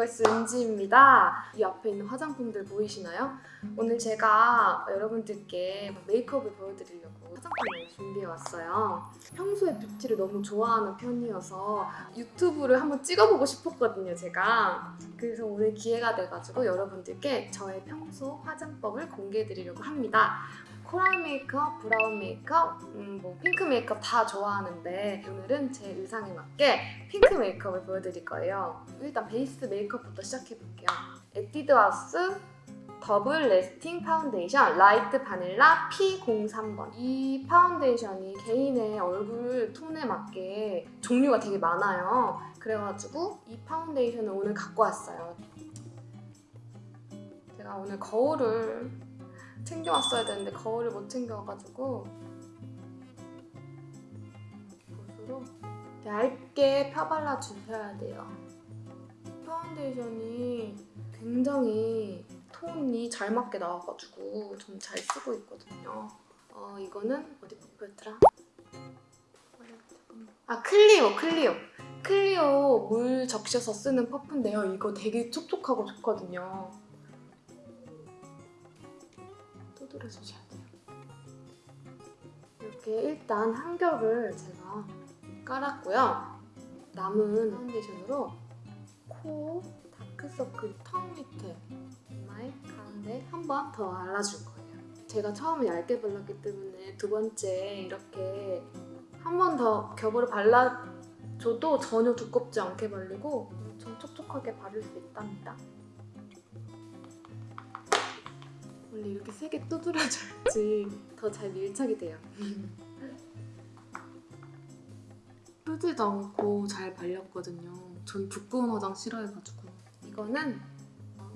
메이커스 은지입니다. 이 앞에 있는 화장품들 보이시나요? 오늘 제가 여러분들께 메이크업을 보여드리려고 화장품을 준비해왔어요. 평소에 뷰티를 너무 좋아하는 편이어서 유튜브를 한번 찍어보고 싶었거든요, 제가. 그래서 오늘 기회가 돼가지고 여러분들께 저의 평소 화장법을 공개해드리려고 합니다. coral 메이크업, 브라운 메이크업, 음, 뭐 핑크 메이크업 다 좋아하는데 오늘은 제 의상에 맞게 핑크 메이크업을 보여드릴 거예요. 일단 베이스 메이크업부터 시작해볼게요. 에뛰드 하우스 Double Lasting Foundation Light Vanilla P03번 이 파운데이션이 개인의 얼굴 톤에 맞게 종류가 되게 많아요. 그래가지고 이 파운데이션을 오늘 갖고 왔어요. 제가 오늘 거울을 챙겨왔어야 되는데 거울을 못 챙겨와가지고 붓으로 얇게 펴발라 주셔야 돼요. 파운데이션이 굉장히 톤이 잘 맞게 나와가지고 좀 잘 쓰고 있거든요. 어 이거는 어디 퍼프였더라? 아 클리오 클리오 클리오 물 적셔서 쓰는 퍼프인데요. 이거 되게 촉촉하고 좋거든요. 두드려주셔야 돼요. 이렇게 일단 한 겹을 제가 깔았고요. 남은 파운데이션으로 코, 다크서클 턱 밑에 가운데 한 번더 발라줄 거예요. 제가 처음에 얇게 발랐기 때문에 두 번째 이렇게 한 번 더 겹을 발라줘도 전혀 두껍지 않게 발리고 엄청 촉촉하게 바를 수 있답니다. 원래 이렇게 세게 두드려줘야지 더 잘 밀착이 돼요. 뜨지도 않고 잘 발렸거든요. 전 두꺼운 화장 싫어해가지고. 이거는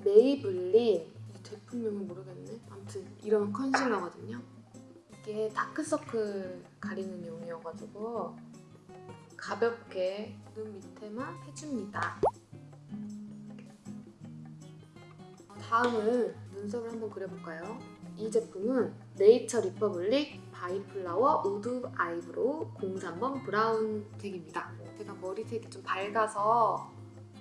메이블린 이 제품명은 모르겠네. 아무튼 이런 컨실러거든요. 이게 다크서클 가리는 용이어가지고 가볍게 눈 밑에만 해줍니다. 다음은 눈썹을 한번 그려볼까요? 이 제품은 네이처 리퍼블릭 By Flower Wood Eyebrow 03번 브라운색입니다. 제가 머리색이 좀 밝아서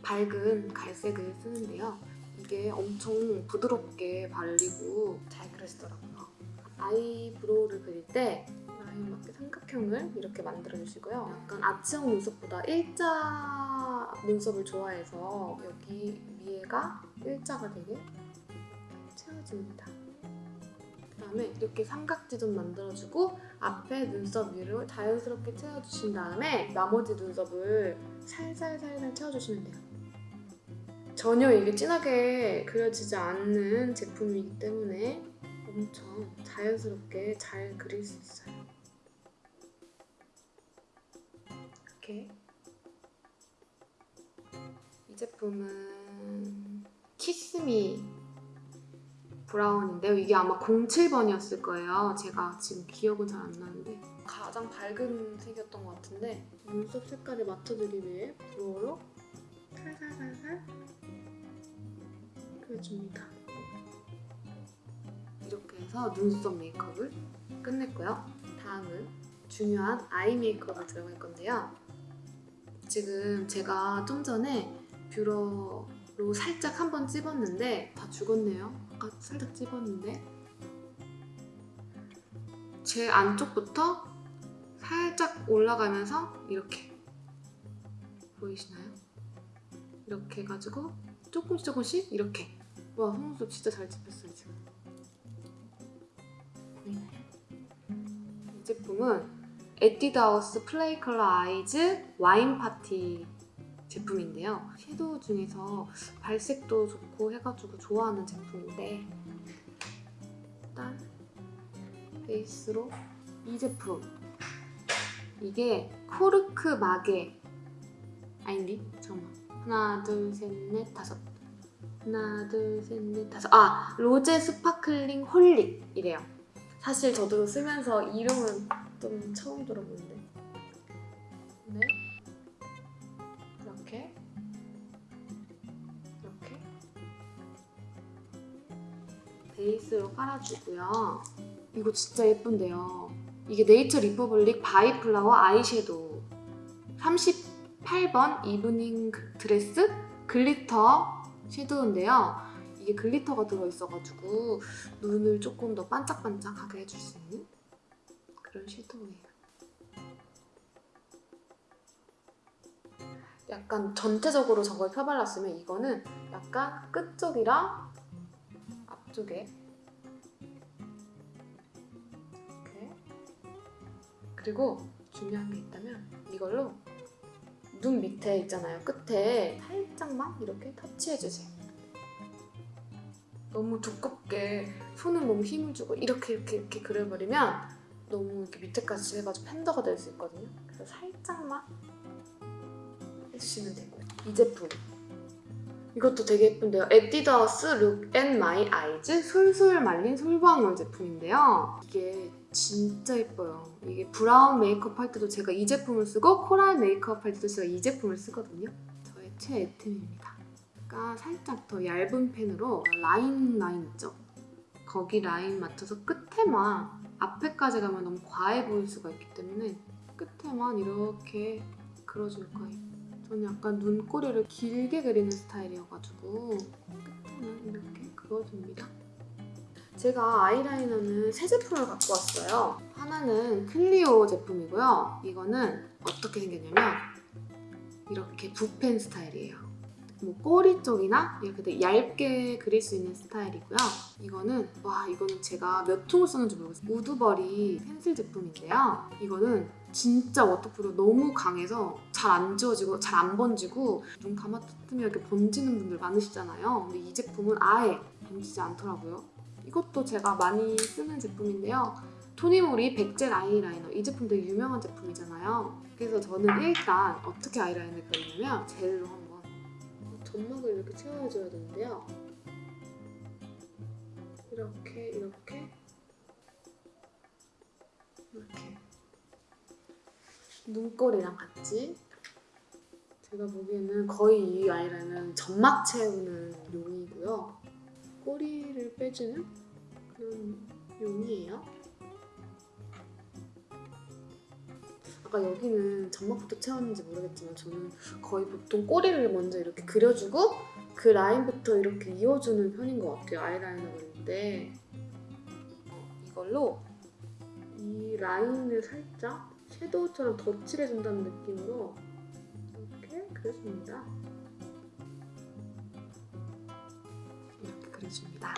밝은 갈색을 쓰는데요. 이게 엄청 부드럽게 발리고 잘 그려지더라고요. eyebrow를 그릴 때 라인 맞게 삼각형을 이렇게 만들어주시고요. 약간 아치형 눈썹보다 일자 눈썹을 좋아해서 여기 위에가 일자가 되게 채워집니다. 그다음에 이렇게 삼각지 좀 만들어주고 앞에 눈썹 위를 자연스럽게 채워주신 다음에 나머지 눈썹을 살살살살 채워주시면 돼요. 전혀 이게 진하게 그려지지 않는 제품이기 때문에 엄청 자연스럽게 잘 그릴 수 있어요. 이렇게 이 제품은 키스미 브라운인데요. 이게 아마 07번이었을 거예요. 제가 지금 기억은 잘 안 나는데 가장 밝은 색이었던 것 같은데 눈썹 색깔을 맞춰주기 위해 브로우로 살살살살 그려줍니다. 이렇게 해서 눈썹 메이크업을 끝냈고요. 다음은 중요한 아이 메이크업을 들어갈 건데요. 지금 제가 좀 전에 뷰러 로 살짝 한 번 찝었는데 다 죽었네요. 아까 살짝 찝었는데 제 안쪽부터 살짝 올라가면서 이렇게 보이시나요? 이렇게 해가지고 조금씩 조금씩 이렇게 와 속눈썹 진짜 잘 찝혔어요 지금? 이 제품은 에뛰드하우스 Play Color Eyes Wine Party 제품인데요. 섀도우 중에서 발색도 좋고 해가지고 좋아하는 제품인데 일단 베이스로 이 제품 이게 코르크 마개 아닌데? 잠깐만 하나 둘 셋 넷 다섯. 하나 둘 셋 넷 다섯. 아 Rose Sparkling Holic이래요. 사실 저도 쓰면서 이름은 좀 처음 들어보는데. 네. 이렇게. 이렇게. 베이스로 깔아주고요. 이거 진짜 예쁜데요. 이게 네이처 리퍼블릭 By Flower Eyeshadow 38번 Evening Dress glitter shadow인데요. 이게 글리터가 들어있어가지고 눈을 조금 더 반짝반짝하게 해줄 수 있는 그런 섀도우예요. 약간 전체적으로 저걸 펴발랐으면 이거는 약간 끝쪽이랑 앞쪽에 이렇게 그리고 중요한 게 있다면 이걸로 눈 밑에 있잖아요. 끝에 살짝만 이렇게 터치해주세요. 너무 두껍게 손은 너무 힘을 주고 이렇게 이렇게 이렇게 그려버리면 너무 이렇게 밑에까지 해가지고 팬더가 될 수 있거든요. 그래서 살짝만 해주시면 되고요. 이 제품. 이것도 되게 예쁜데요. 에뛰드하우스 Look At My Eyes 솔솔 말린 솔방울 제품인데요. 이게 진짜 예뻐요. 이게 브라운 메이크업 할 때도 제가 이 제품을 쓰고 coral 메이크업 할 때도 제가 이 제품을 쓰거든요. 저의 최애 템입니다. 그러니까 살짝 더 얇은 펜으로 라인 라인 있죠? 거기 라인 맞춰서 끝에만 앞에까지 가면 너무 과해 보일 수가 있기 때문에 끝에만 이렇게 그려줄 거예요. 저는 약간 눈꼬리를 길게 그리는 스타일이어가지고 끝에는 이렇게 그어줍니다. 제가 아이라이너는 세 제품을 갖고 왔어요. 하나는 클리오 제품이고요. 이거는 어떻게 생겼냐면 이렇게 붓펜 스타일이에요. 뭐 꼬리 쪽이나 이렇게 얇게 그릴 수 있는 스타일이고요. 이거는 와 이거는 제가 몇 통을 썼는지 모르겠어요. 우드버리 펜슬 제품인데요. 이거는 진짜 waterproof 너무 강해서 잘 안 지워지고 잘 안 번지고 눈 감았으면 이렇게 번지는 분들 많으시잖아요. 근데 이 제품은 아예 번지지 않더라고요. 이것도 제가 많이 쓰는 제품인데요. 토니모리 Back Gel 아이라이너 이 제품 되게 유명한 제품이잖아요. 그래서 저는 일단 어떻게 아이라인을 그리냐면 젤로 한번 점막을 이렇게 채워줘야 되는데요. 이렇게 이렇게 이렇게 눈꼬리랑 같이 제가 보기에는 거의 이 아이라인은 점막 채우는 용이고요. 꼬리를 빼주는 그런 용이에요. 아까 여기는 점막부터 채웠는지 모르겠지만 저는 거의 보통 꼬리를 먼저 이렇게 그려주고 그 라인부터 이렇게 이어주는 편인 것 같아요. 아이라이너. 어, 이걸로 이 라인을 살짝 섀도우처럼 덧칠해준다는 느낌으로 이렇게 그려줍니다. 그려줍니다.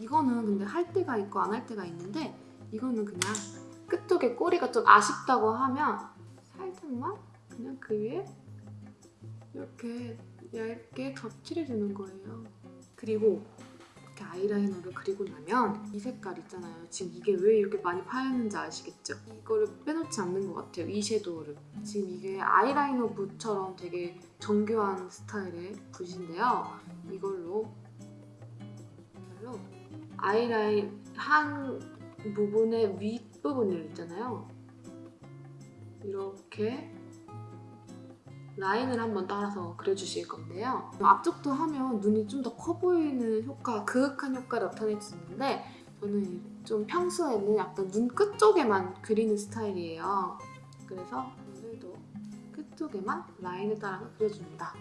이거는 근데 할 때가 있고 안 할 때가 있는데 이거는 그냥 끝쪽에 꼬리가 좀 아쉽다고 하면 살짝만 그냥 그 위에 이렇게 얇게 덧칠해주는 거예요. 그리고 이렇게 아이라이너를 그리고 나면 이 색깔 있잖아요. 지금 이게 왜 이렇게 많이 파였는지 아시겠죠? 이거를 빼놓지 않는 것 같아요. 이 섀도우를. 지금 이게 아이라이너 붓처럼 되게 정교한 스타일의 붓인데요. 이걸로 이걸로 아이라인 한 부분의 윗부분을 있잖아요. 이렇게 라인을 한번 따라서 그려주실 건데요. 앞쪽도 하면 눈이 좀 더 커 보이는 효과, 그윽한 효과를 나타낼 수 있는데 저는 좀 평소에는 약간 눈 끝쪽에만 그리는 스타일이에요. 그래서 오늘도 끝쪽에만 라인을 따라서 그려줍니다.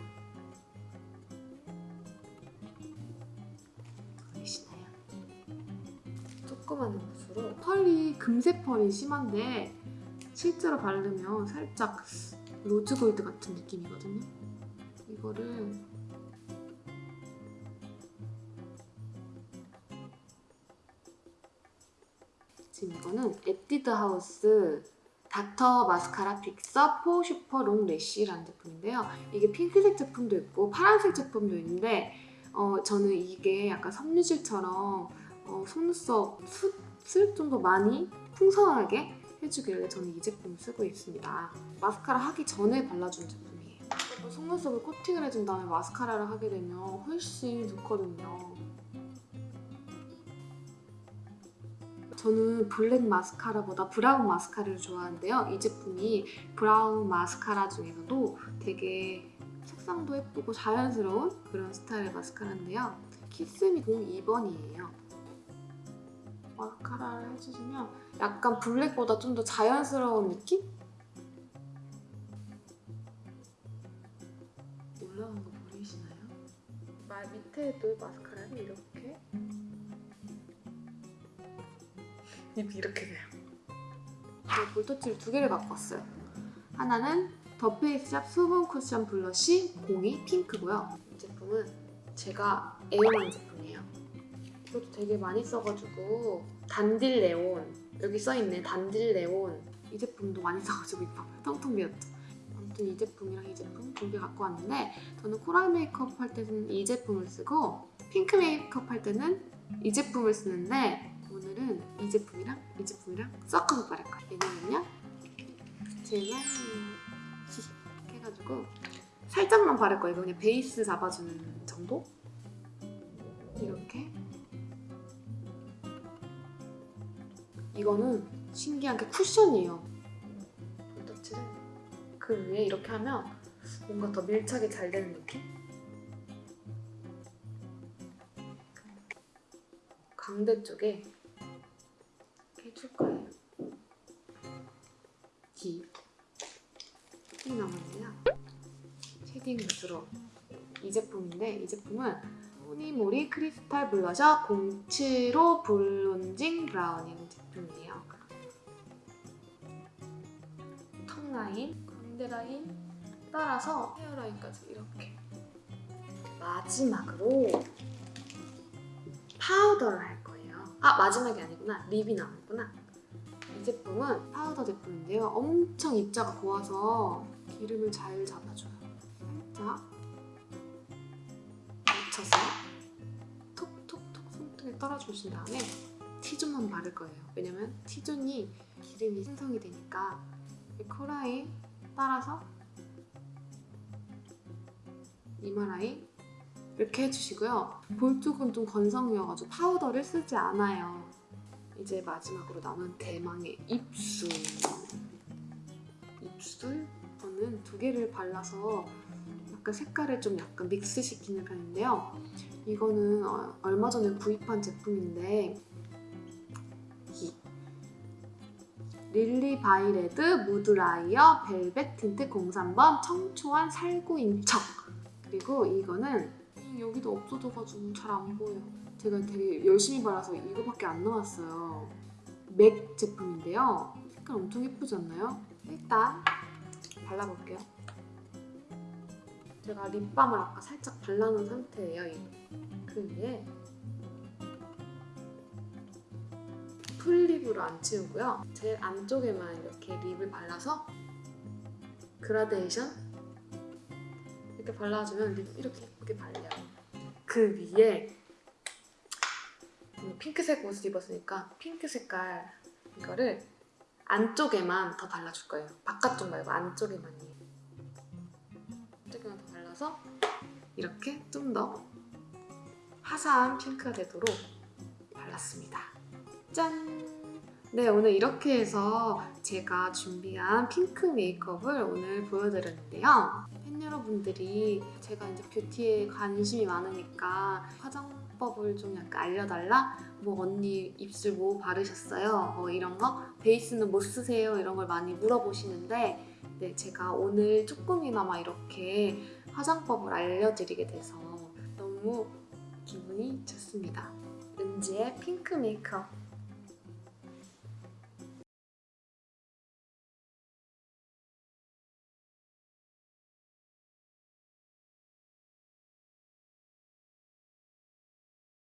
조그마한 붓으로 펄이 금색 펄이 심한데 실제로 바르면 살짝 로즈골드 같은 느낌이거든요. 이거를 지금 이거는 에뛰드 하우스 Dr. Mascara Fixer For Super Long Lash라는 제품인데요. 이게 핑크색 제품도 있고 파란색 제품도 있는데 어, 저는 이게 약간 섬유질처럼 어, 속눈썹 숱을 좀 더 많이 풍성하게 해주길래 저는 이 제품을 쓰고 있습니다. 마스카라 하기 전에 발라준 제품이에요. 속눈썹을 코팅을 해준 다음에 마스카라를 하게 되면 훨씬 좋거든요. 저는 블랙 마스카라보다 브라운 마스카라를 좋아하는데요. 이 제품이 브라운 마스카라 중에서도 되게 색상도 예쁘고 자연스러운 그런 스타일의 마스카라인데요. 키스미 02번이에요. 마스카라를 해주시면 약간 블랙보다 좀 더 자연스러운 느낌? 올라간 거 보이시나요? 끝에도 마스카라를 이렇게 입이 이렇게 돼요. 그리고 볼터치를 두 개를 갖고 왔어요. 하나는 더 페이스샵 수분 쿠션 Blush 02 핑크고요. 이 제품은 제가 애용한 제품 이것도 되게 많이 써가지고 Dandelion 여기 써있네 Dandelion 이 제품도 많이 써가지고 입 텅텅 비었죠. 아무튼 이 제품이랑 이 제품 두 개 갖고 왔는데 저는 coral 메이크업 할 때는 이 제품을 쓰고 핑크 메이크업 할 때는 이 제품을 쓰는데 오늘은 이 제품이랑 이 제품이랑 섞어서 바를 거예요. 왜냐면요 이렇게 해가지고 살짝만 바를 거예요. 그냥 베이스 잡아주는 정도? 이렇게 이거는 신기한 게 쿠션이에요. 볼터치를 그 위에 이렇게 하면 뭔가 더 밀착이 잘 되는 느낌? 광대 쪽에 이렇게 해줄 거예요. 이 shading 남았는데요. shading 붓으로 이 제품인데 이 제품은 토니모리 Crystal Blusher 075 Bronzing Brown이라는 제품이에요. 턱 라인, 광대 라인 따라서 hairline까지 이렇게 마지막으로 파우더를 할 거예요. 아 마지막이 아니구나. 립이 남았구나. 이 제품은 파우더 제품인데요. 엄청 입자가 고와서 기름을 잘 잡아줘요. 살짝 떨어주신 다음에 T존만 바를 거예요. 왜냐면 T존이 기름이 생성이 되니까 이 코라인 따라서 이마 라인 이렇게 해주시고요. 볼 쪽은 좀 건성이어가지고 파우더를 쓰지 않아요. 이제 마지막으로 남은 대망의 입술. 입술? 저는 두 개를 발라서 약간 색깔을 좀 약간 믹스시키는 편인데요. 이거는 어, 얼마 전에 구입한 제품인데 이 릴리 바이레드 무드라이어 벨벳 틴트 03번 청초한 살구인 척 그리고 이거는 여기도 없어져가지고 잘 안 보여. 제가 되게 열심히 발라서 이거밖에 안 나왔어요. 맥 제품인데요. 색깔 엄청 예쁘지 않나요? 일단 발라볼게요 제가 립밤을 아까 살짝 발라놓은 상태예요. 이- 그 위에. full lip으로 안 채우고요. 제일 안쪽에만 이렇게 립을 발라서 그라데이션 이렇게 발라주면 립 이렇게 예쁘게 발려요. 그 위에 음, 핑크색 옷을 입었으니까 핑크 색깔 이거를 안쪽에만 더 발라줄 거예요. 바깥쪽 말고 안쪽에만요 발라서 이렇게 좀 더 화사한 핑크가 되도록 발랐습니다 짠! 네, 오늘 이렇게 해서 제가 준비한 핑크 메이크업을 오늘 보여드렸는데요. 팬 여러분들이 제가 이제 뷰티에 관심이 많으니까 화장법을 좀 약간 알려달라? 뭐 언니 입술 뭐 바르셨어요? 뭐 이런 거? 베이스는 뭐 쓰세요? 이런 걸 많이 물어보시는데 네, 제가 오늘 조금이나마 이렇게 화장법을 알려드리게 돼서 너무 기분이 좋습니다. 은지의 핑크 메이크업